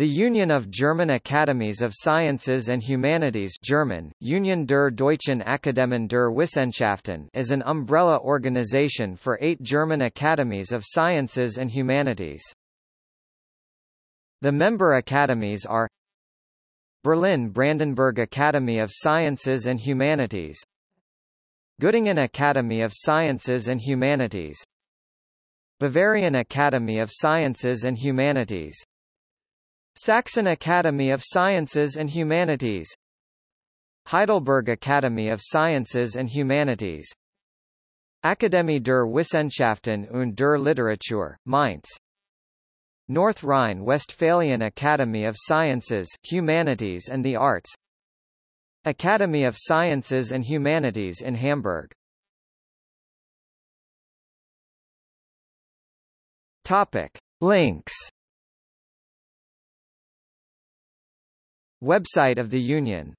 The Union of German Academies of Sciences and Humanities German, Union der Deutschen Akademien der Wissenschaften is an umbrella organization for eight German academies of sciences and humanities. The member academies are Berlin Brandenburg Academy of Sciences and Humanities Göttingen Academy of Sciences and Humanities Bavarian Academy of Sciences and Humanities Saxon Academy of Sciences and Humanities. Heidelberg Academy of Sciences and Humanities. Akademie der Wissenschaften und der Literatur, Mainz. North Rhine-Westphalian Academy of Sciences, Humanities and the Arts. Academy of Sciences and Humanities in Hamburg. Topic. Links Website of the Union